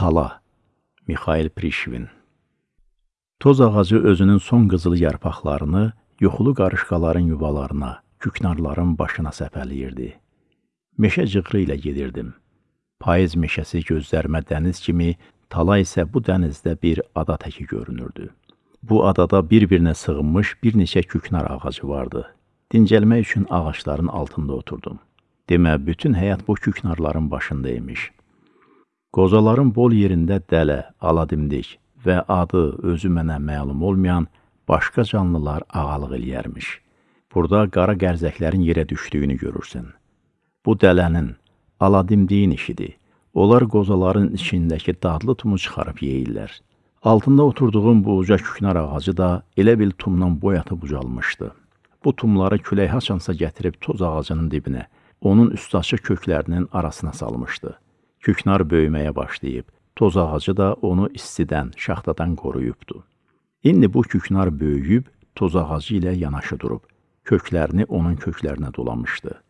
Tala Mixail Prişvin Toz ağacı özünün son qızılı yarpaqlarını yuxulu qarışqaların yuvalarına, küknarların başına səpələyirdi. Meşə cığırı ilə gedirdim. Payız meşəsi gözlərimə dəniz kimi, tala isə bu dənizdə bir ada təki görünürdü. Bu adada bir-birinə sığınmış bir neçə küknar ağacı vardı. Dincəlmək üçün ağacların altında oturdum. Demə, bütün həyat bu küknarların başında imiş. Qozaların bol yerində dələ, aladimdik və adı özü mənə məlum olmayan başqa canlılar ağalıq eləyərmiş. Burada qara qərzəklərin yerə düşdüyünü görürsən. Bu dələnin, aladimdiyin işidir. Onlar qozaların içindəki dadlı tumu çıxarıb yeyirlər. Altında oturduğum bu uca küknar ağacı da elə bil tumdan boyatıb ucalmışdı. Bu tumları külək haçansa gətirib toz ağacının dibinə, onun üstü köklərinin arasına salmışdı. Küknar böyüməyə başlayıb, toz ağacı da onu istidən, şaxtadan qoruyubdu. İndi bu küknar böyüyüb, toz ağacı ilə yanaşı durub, köklərini onun köklərinə dolamışdı.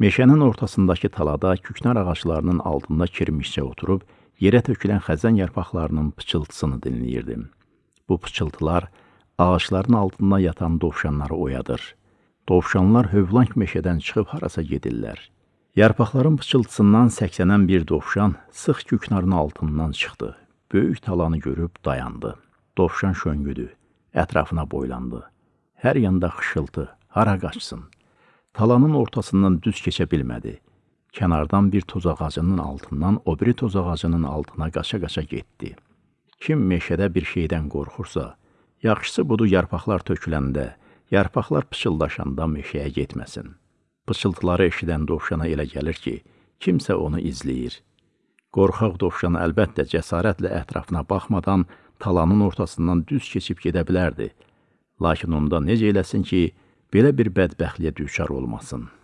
Meşənin ortasındakı talada küknar ağaclarının altında kirmişcə oturub, yerə tökülən xəzən yarpaqlarının pıçıltısını dinləyirdim. Bu pıçıltılar ağacların altında yatan dovşanları oyadır. Dovşanlar hövlank meşədən çıxıb harasa gedirlər. Yarpaqların pıçıltısından səksənən bir dovşan sıx küknarın altından çıxdı. Böyük talanı görüb dayandı. Dovşan şöngüdü, ətrafına boylandı. Hər yanda xışıltı, hara qaçsın. Talanın ortasından düz keçə bilmədi. Kənardan bir toz ağacının altından o biri toz ağacının altına qaça-qaça getdi. Kim meşədə bir şeydən qorxursa, yaxşısı budur yarpaqlar töküləndə, yarpaqlar pıçıldaşanda meşəyə getməsin. Pıçıltıları eşidən dovşana elə gəlir ki, kimsə onu izləyir. Qorxaq dovşan əlbəttə cəsarətlə ətrafına baxmadan talanın ortasından düz keçib gedə bilərdi. Lakin onda necə eləsin ki, belə bir bədbəxtliyə düçar olmasın.''